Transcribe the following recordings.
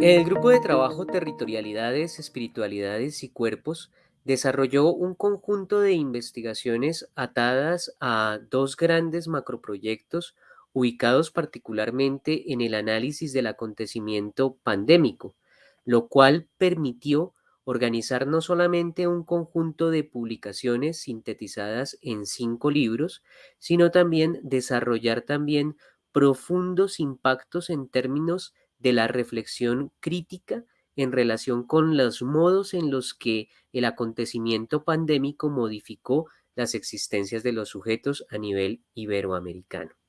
El grupo de trabajo Territorialidades, Espiritualidades y Cuerpos desarrolló un conjunto de investigaciones atadas a dos grandes macroproyectos ubicados particularmente en el análisis del acontecimiento pandémico, lo cual permitió organizar no solamente un conjunto de publicaciones sintetizadas en cinco libros, sino también desarrollar también profundos impactos en términos de la reflexión crítica en relación con los modos en los que el acontecimiento pandémico modificó las existencias de los sujetos a nivel iberoamericano.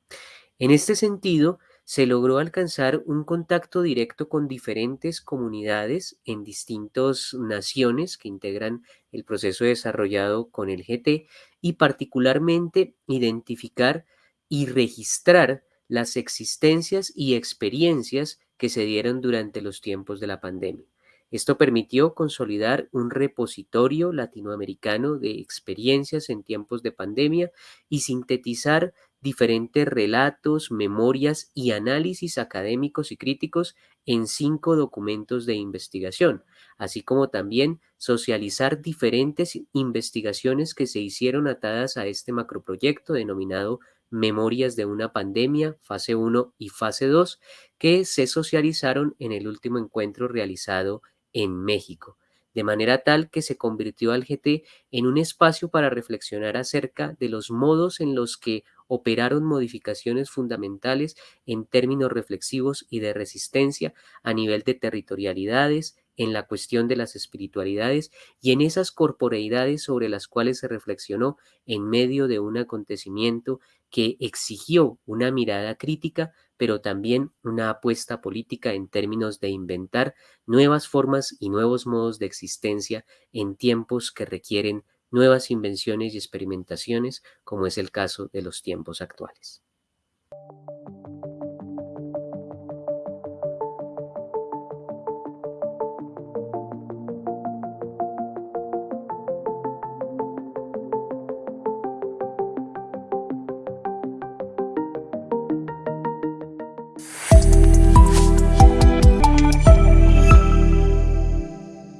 En este sentido, se logró alcanzar un contacto directo con diferentes comunidades en distintas naciones que integran el proceso desarrollado con el GT y particularmente identificar y registrar las existencias y experiencias que se dieron durante los tiempos de la pandemia. Esto permitió consolidar un repositorio latinoamericano de experiencias en tiempos de pandemia y sintetizar diferentes relatos, memorias y análisis académicos y críticos en cinco documentos de investigación, así como también socializar diferentes investigaciones que se hicieron atadas a este macroproyecto denominado Memorias de una pandemia, fase 1 y fase 2, que se socializaron en el último encuentro realizado en México, de manera tal que se convirtió al GT en un espacio para reflexionar acerca de los modos en los que operaron modificaciones fundamentales en términos reflexivos y de resistencia a nivel de territorialidades, en la cuestión de las espiritualidades y en esas corporeidades sobre las cuales se reflexionó en medio de un acontecimiento que exigió una mirada crítica, pero también una apuesta política en términos de inventar nuevas formas y nuevos modos de existencia en tiempos que requieren nuevas invenciones y experimentaciones, como es el caso de los tiempos actuales.